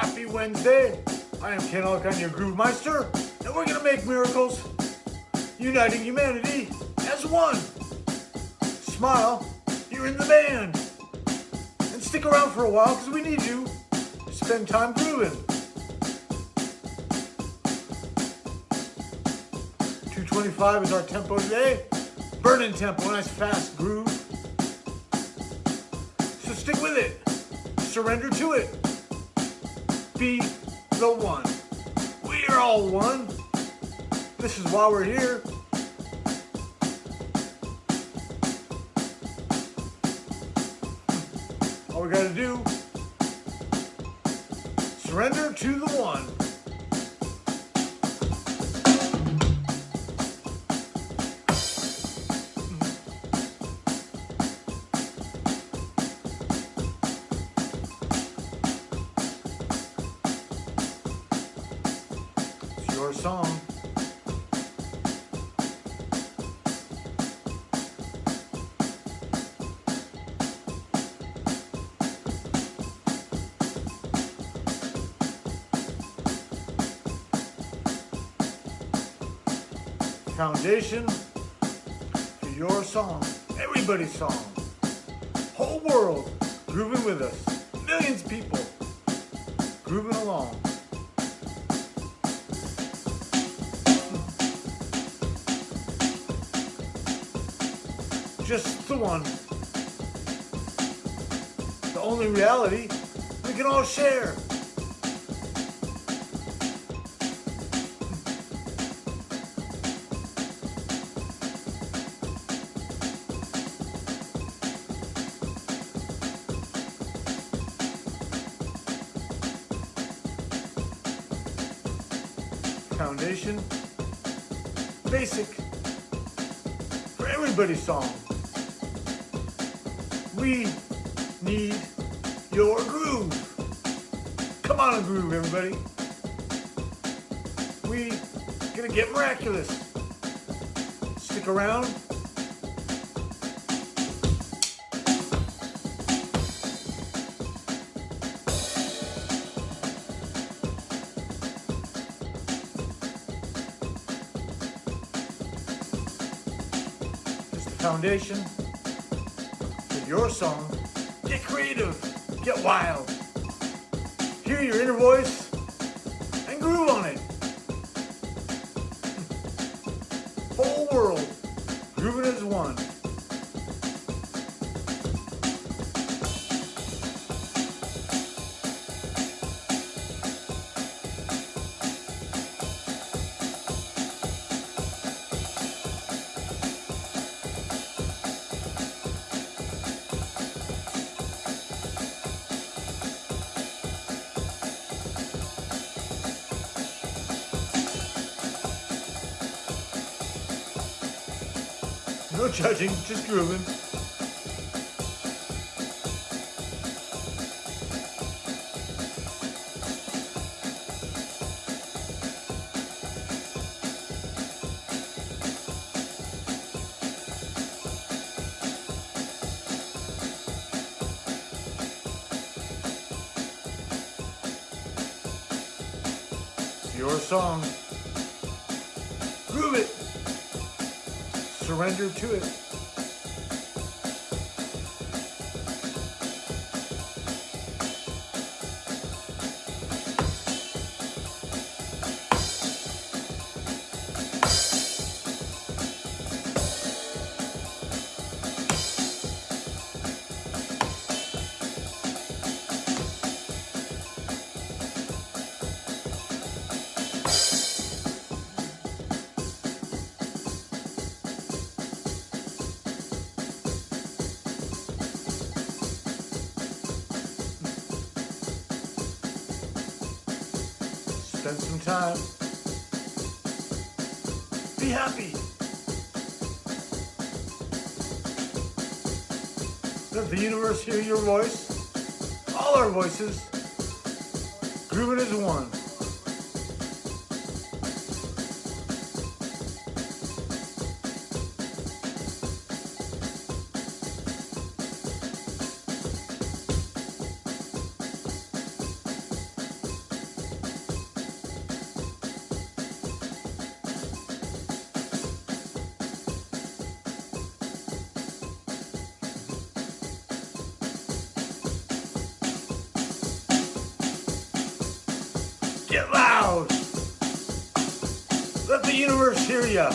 Happy Wednesday. I am Ken Alcon, your Groove Meister, and we're gonna make miracles, uniting humanity as one. Smile, you're in the band. And stick around for a while because we need you to spend time grooving. 225 is our tempo today. Burning tempo, nice fast groove. So stick with it. Surrender to it. Be the one. We are all one. This is why we're here. All we gotta do, surrender to the one. Foundation to your song, everybody's song. Whole world grooving with us. Millions of people grooving along. Just the one. The only reality we can all share. Foundation, basic, for everybody's song. We need your groove. Come on and groove, everybody. We gonna get miraculous. Stick around. Foundation for your song. Get creative, get wild. Hear your inner voice and groove on it. No judging, just grooving. Your song. Groove it. Surrender to it. Spend some time. Be happy. Let the universe hear your voice. All our voices. Grooving as one. Get loud. Let the universe hear ya.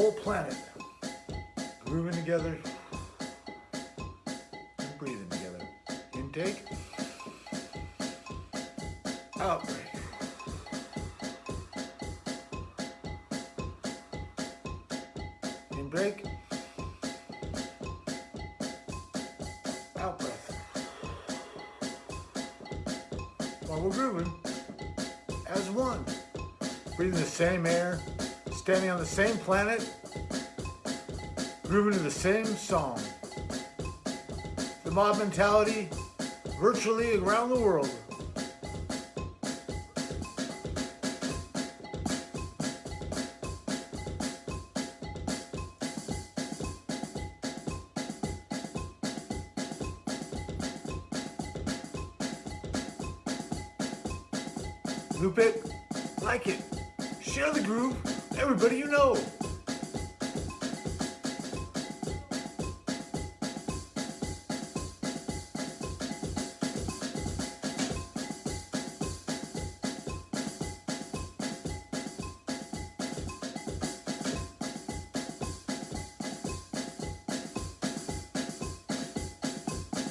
Whole planet grooving together and breathing together. Intake. Outbreak. Break. Out breath. While we're grooving as one. Breathing the same air, standing on the same planet, grooving to the same song. The mob mentality virtually around the world. Loop it, like it, share the groove, everybody you know.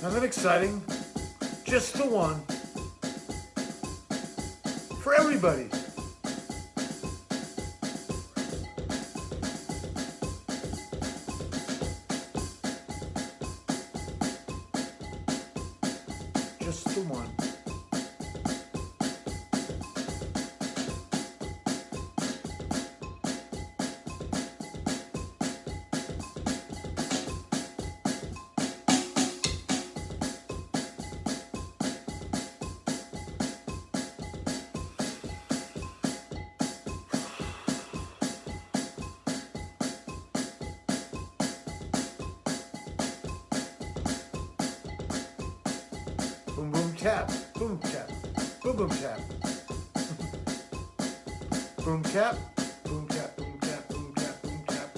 Nothing exciting, just the one. For everybody. Boom boom tap, boom boom tap. boom tap, boom tap, boom tap, boom tap, boom tap.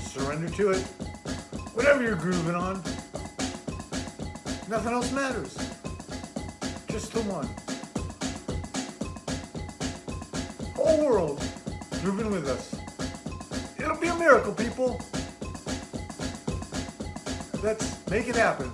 Surrender to it. Whatever you're grooving on. Nothing else matters. Just the one. Whole world grooving with us. It'll be a miracle, people. Let's make it happen.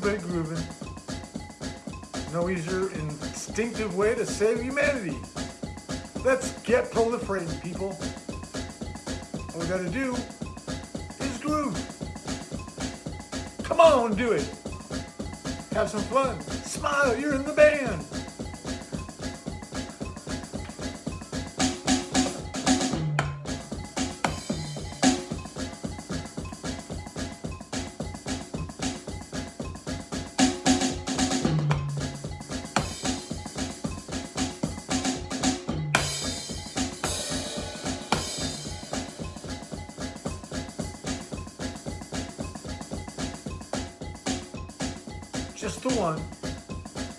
Everybody grooving. No easier instinctive way to save humanity. Let's get proliferating, people. All we gotta do is groove. Come on, do it. Have some fun. Smile, you're in the band. The one.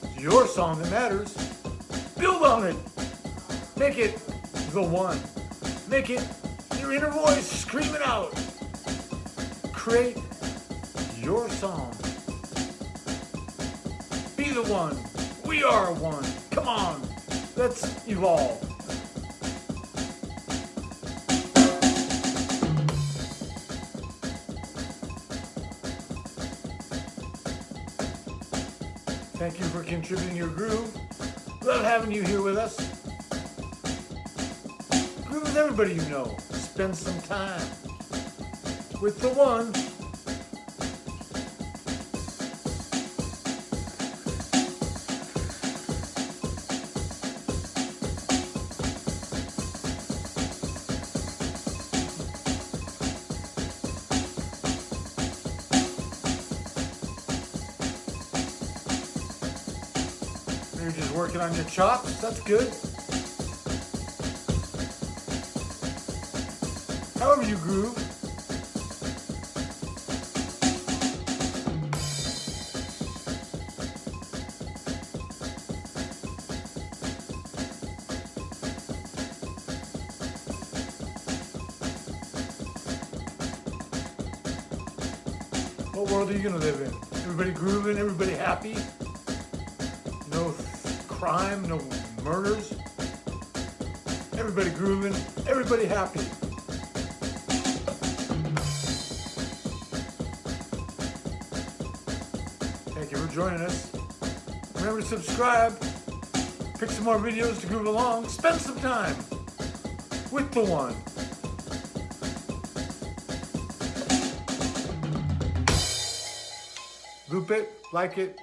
It's your song that matters. Build on it. Make it the one. Make it your inner voice screaming out. Create your song. Be the one. We are one. Come on. Let's evolve. Thank you for contributing your groove. Love having you here with us. Groove with everybody you know. Spend some time with the one. You're just working on your chops. That's good. However you groove. What world are you gonna live in? Everybody grooving, everybody happy? No crime, no murders. Everybody grooving, everybody happy. Thank you for joining us. Remember to subscribe, pick some more videos to groove along, spend some time with the one. Loop it, like it.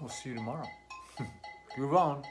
We'll see you tomorrow. On.